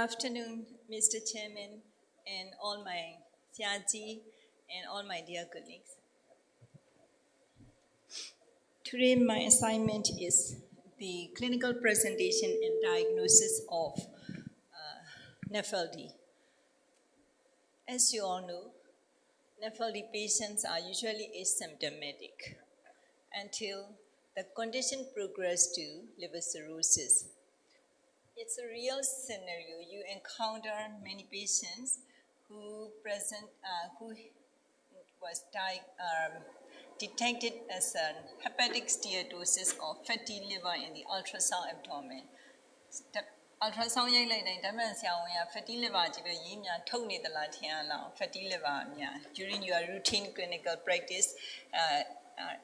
afternoon, Mr. Chairman, and all my Siaji and all my dear colleagues. Today, my assignment is the clinical presentation and diagnosis of uh, NAFLD. As you all know, NAFLD patients are usually asymptomatic until the condition progresses to liver cirrhosis It's a real scenario. You encounter many patients who present, uh, who was di- um, detected as a hepatic steatosis or fatty liver in the ultrasound abdomen. The ultrasound ရိုက်လိုက်တိုင်းဓာတ်မှန်ဆရာဝန်က fatty liver ကြီးပဲရေးများထုတ်နေသလားထင်ရလား fatty liver အများ during your routine clinical practice uh, uh,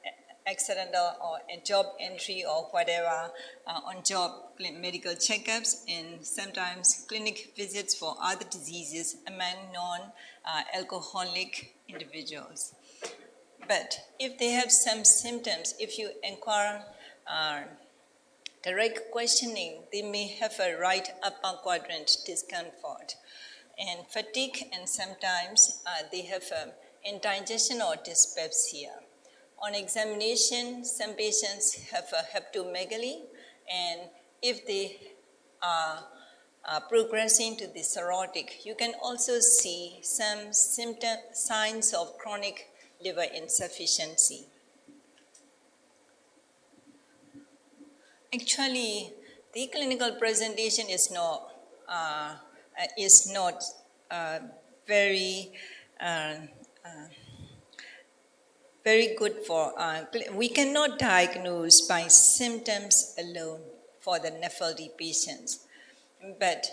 accidental or a job entry or whatever uh, on job medical checkups and sometimes clinic visits for other diseases among non uh, alcoholic individuals. But if they have some symptoms, if you inquire uh, direct questioning, they may have a right upper quadrant discomfort and fatigue, and sometimes uh, they have um, indigestion or dyspepsia. On examination, some patients have a hepatomegaly, and if they are progressing to the cirrhotic, you can also see some symptom, signs of chronic liver insufficiency. Actually, the clinical presentation is not uh, is not uh, very uh, uh, very good for. Uh, we cannot diagnose by symptoms alone for the NAFLD patients, but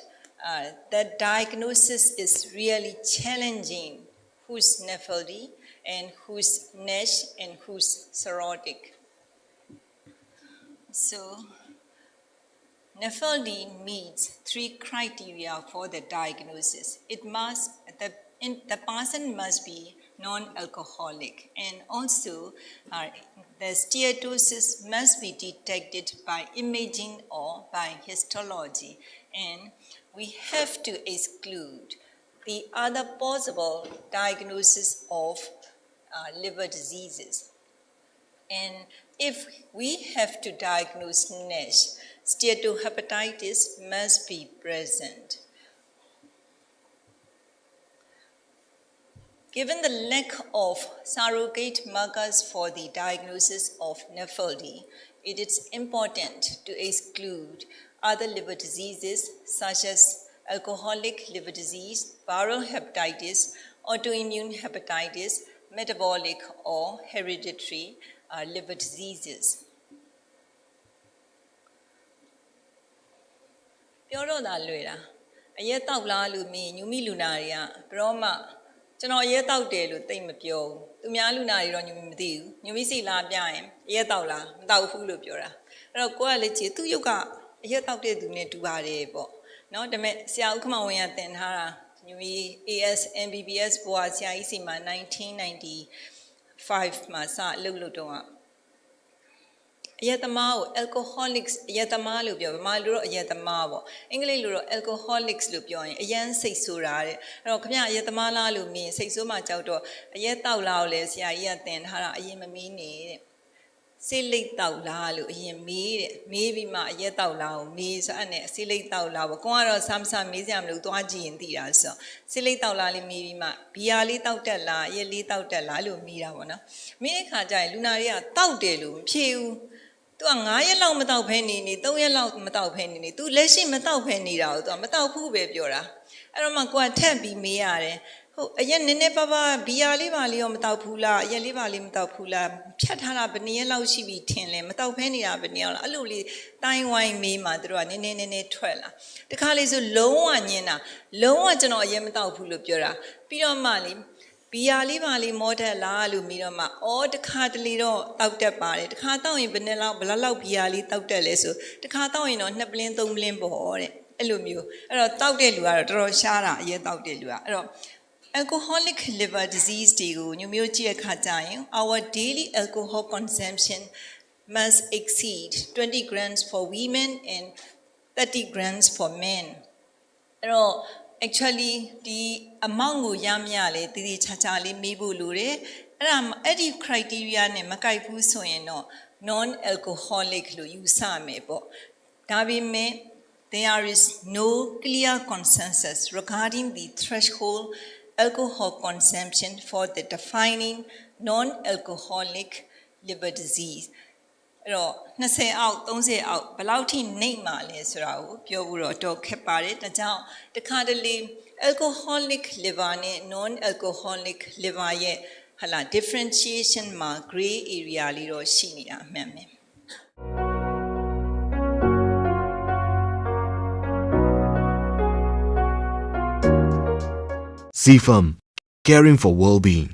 uh, the diagnosis is really challenging. Who's NAFLD and who's NASH and who's cirrhotic? So, NAFLD meets three criteria for the diagnosis. It must the in, the person must be non-alcoholic, and also uh, the steatosis must be detected by imaging or by histology, and we have to exclude the other possible diagnosis of uh, liver diseases. And if we have to diagnose NASH, steatohepatitis must be present. Given the lack of surrogate markers for the diagnosis of NEFLD, it is important to exclude other liver diseases such as alcoholic liver disease, viral hepatitis, autoimmune hepatitis, metabolic or hereditary uh, liver diseases. ပြောတော့တာလွယ်တာအရက်တောက်လားလို့မေးညူမိလူနာတွေကဘယ်တော့မှ ကျွန်တော်အရက်တောက်တယ်လို့သိမပြောဘူးသူများလူနာတွေတော့ညူမိမသိဘူးညူမိစီလာပြရင်အရက်တောက်လားမတောက်ဘူးလို့ပြောတာအဲ့တော့ကိုကလည်းကြည်သူ့ရုပ်ကအရက်တောက်တဲ့သူနဲ့တူပါတယ်ပေါ့နော်ဒါပေမဲ့ဆရာဥက္ကမဝင်းကတင်ထားတာညူမိ AS MBBS ဘွာဆရာကြီးစီမှာ1995မှာစအလုပ်လုပ်တော့ အယက်သမားကို alcoholics အယက်သမားလို့ပြောဗမာလူတော့အယက်သမားပေါ့အင်္ဂလိပ်လိုတော့ alcoholics လို့ပြောရင်အယမ်းစိတ်ဆိုးတာတဲ့အဲ့တော့ခင်ဗျအယက်သမားလားလို့မြင်စိတ်ဆိုးမှကြောက်တော့အယက်တောက်လားကိုလည်းဆရာကြီးကသင်ထားတာအရင်မမီးနေတဲ့စိတ်လိတ်တောက်လားလို့အရင်မေးတဲ့မေးပြီးမှအရက်တောက်လားကိုမေးဆိုအဲ့နဲ့စိတ်လိတ်တောက်လားပေါ့ကိုကတော့ဆမ်းဆမ်းမေးစရာမလိုသွားကြည့်ရင်သိတာဆိုစိတ်လိတ်တောက်လားလေးမေးပြီးမှဘီယာလေးတောက်တက်လားအရက်လေးတောက်တက်လားလို့မေးတာပေါ့နော်မေးတဲ့ခါကျရင်လူနာတွေကတောက်တယ်လို့မဖြေဘူး သူက9ရက်လောက်မတောက်ဖဲနေနေ3ရက်လောက်မတောက်ဖဲနေနေ तू လက်ရှိမတောက်ဖဲနေတာကို तू မတောက်ဘူးပဲပြောတာအဲ့တော့မှကိုကထက်ပြီးမေးရတယ်ဟုတ်အရက်နည်းနည်းပါးပါးဘီယာလေးပါလေးရောမတောက်ဘူးလားအရက်လေးပါလေးမတောက်ဘူးလားဖြတ်ထားတာဘယ်နည်းလောက်ရှိပြီထင်လဲမတောက်ဖဲနေတာဘယ်နည်းလောက်အဲ့လိုလေးတိုင်းဝိုင်းမေးမှသူတို့ကနည်းနည်းနည်းနည်းထွက်လာတခါလေးဆိုလုံးဝညင်းတာလုံးဝကျွန်တော်အရက်မတောက်ဘူးလို့ပြောတာပြီးတော့မှလေ ဘီယာလေးပါလေးမောတက်လားလို့ပြီးတော့မှအော်တခါတလေတော့တောက်တက်ပါတယ်တခါတောက်ရင်ဘယ်နှစ်လောက်ဘယ်လောက်လောက်ဘီယာလေးတောက်တက်လဲဆိုတခါတောက်ရင်တော့နှစ်ပလင်းသုံးပလင်းပေါ့တဲ့အဲ့လိုမျိုးအဲ့တော့တောက်တဲ့လူကတော့တော်တော်ရှားတာအရင်တောက်တဲ့လူကအဲ့တော့ alcoholic liver disease တွေကိုညမျိုးကြည့်ရခါကြရင် our daily alcohol consumption must exceed 20 grams for women and 30 grams for men အဲ့တော့ actually ဒီ amount ကိုရမရလေတည်တည်ချာချာလေးမေးဖို့လိုတယ်အဲ့ဒါအဲ့ဒီ criteria နဲ့မကိုက်ဘူးဆိုရင်တော့ non alcoholic လို့ယူဆမယ်ပေါ့ဒါပေမဲ့ there is no clear consensus regarding the threshold alcohol consumption for the defining non alcoholic liver disease အဲ့တော့20အောက်30အောက်ဘယ်လောက်ထိနှိမ့်မှာလဲဆိုတာကိုပြောဖို့တော့တော့ခက်ပါတယ်ဒါကြောင့်တခါတလေ alcoholic liver နဲ့ non alcoholic liver ရဲ့ဟာလာ differentiation မှာ gray area လေးတော့ရှိနေတာအမှန်ပဲ CFAM, caring for well-being.